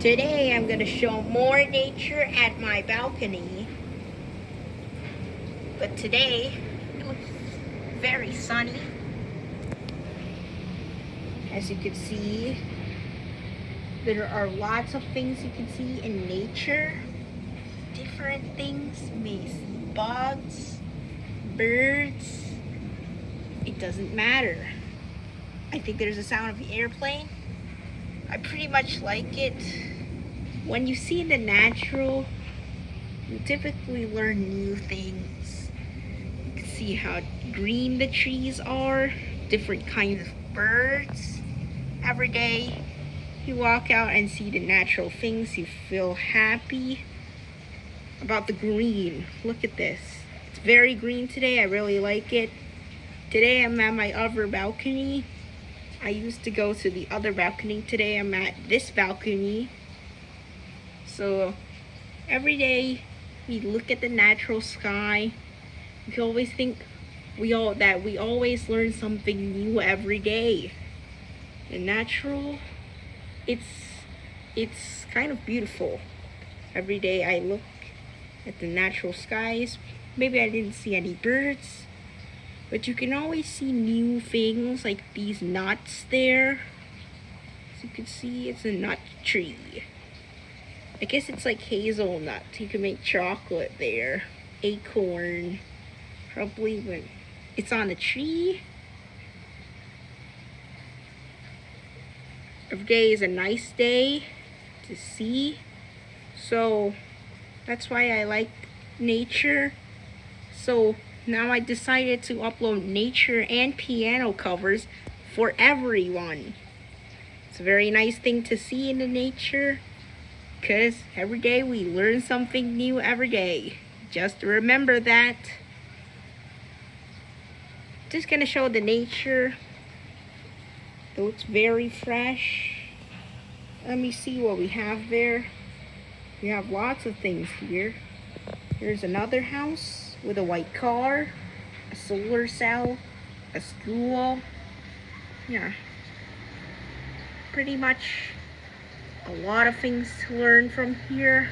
Today I'm going to show more nature at my balcony. But today it looks very sunny. As you can see, there are lots of things you can see in nature. Different things, may bugs, birds. It doesn't matter. I think there's a sound of the airplane. I pretty much like it. When you see the natural, you typically learn new things. You can see how green the trees are, different kinds of birds. Every day you walk out and see the natural things, you feel happy about the green. Look at this. It's very green today. I really like it. Today I'm at my other balcony I used to go to the other balcony. Today I'm at this balcony. So every day we look at the natural sky. We always think we all that we always learn something new every day. The natural, it's it's kind of beautiful. Every day I look at the natural skies. Maybe I didn't see any birds but you can always see new things like these nuts there. As you can see, it's a nut tree. I guess it's like hazelnut. You can make chocolate there. Acorn. Probably when it's on a tree. Every day is a nice day to see. So that's why I like nature. So now I decided to upload nature and piano covers for everyone. It's a very nice thing to see in the nature because every day we learn something new every day. Just remember that. Just gonna show the nature. It looks very fresh. Let me see what we have there. We have lots of things here. Here's another house with a white car, a solar cell, a school. Yeah. Pretty much a lot of things to learn from here.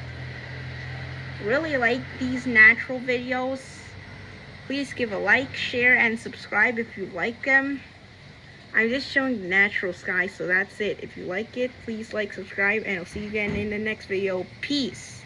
Really like these natural videos. Please give a like, share, and subscribe if you like them. I'm just showing the natural sky, so that's it. If you like it, please like, subscribe, and I'll see you again in the next video. Peace.